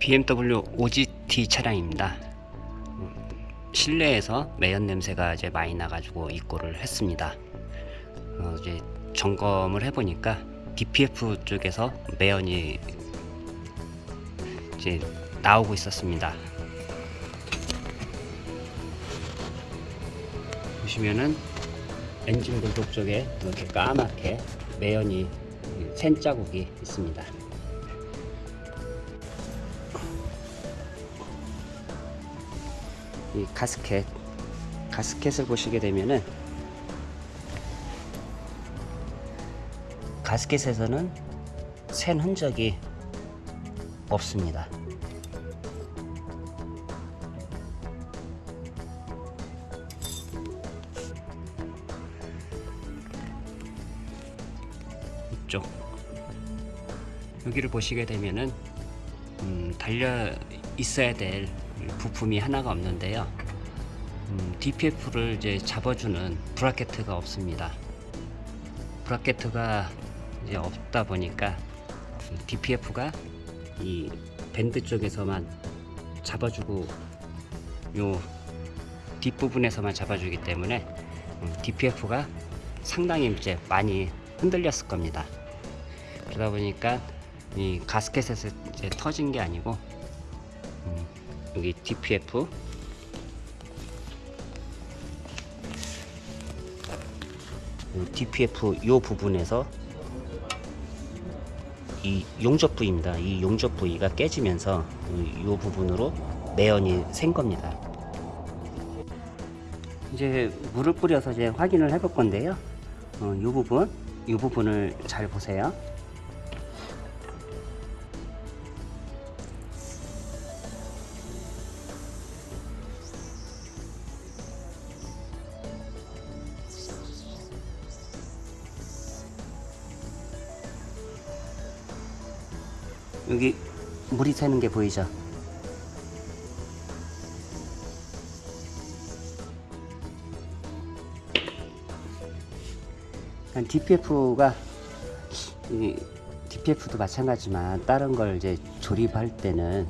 BMW OGT 차량입니다. 음, 실내에서 매연 냄새가 이제 많이 나가지고 입고를 했습니다. 어, 이제 점검을 해보니까 DPF 쪽에서 매연이 이제 나오고 있었습니다. 보시면은 엔진 불독 쪽에 이렇게 까맣게 매연이 샌 자국이 있습니다. 이 가스켓 가스켓을 보시게 되면은 가스켓에서는 샌 흔적이 없습니다. 이쪽 여기를 보시게 되면은 음, 달려 있어야 될 부품이 하나가 없는데요. 음, DPF를 이제 잡아주는 브라켓트가 없습니다. 브라켓트가 이제 없다 보니까 DPF가 이 밴드 쪽에서만 잡아주고 요 뒷부분에서만 잡아주기 때문에 음, DPF가 상당히 이제 많이 흔들렸을 겁니다. 그러다 보니까 이 가스켓에서 이제 터진 게 아니고 음, 여기 DPF 이 DPF 요 부분에서 이 용접 부위입니다. 이 용접 부위가 깨지면서 이- 요 부분으로 매연이 샌 겁니다. 이제 물을 뿌려서 이제 확인을 해볼 건데요. 어, 이 부분, 이 부분을 잘 보세요. 여기 물이 새는 게 보이죠? DPF가 이 DPF도 마찬가지지만 다른 걸 이제 조립할 때는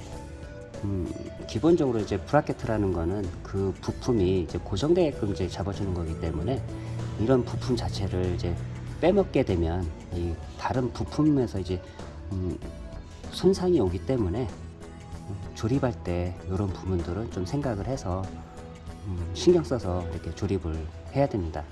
음, 기본적으로 이제 브라켓이라는 거는 그 부품이 이제 고정되게끔 이제 잡아주는 거기 때문에 이런 부품 자체를 이제 빼먹게 되면 이 다른 부품에서 이제 음, 손상이 오기 때문에 음, 조립할 때 이런 부분들은 좀 생각을 해서 음, 신경 써서 이렇게 조립을 해야 됩니다.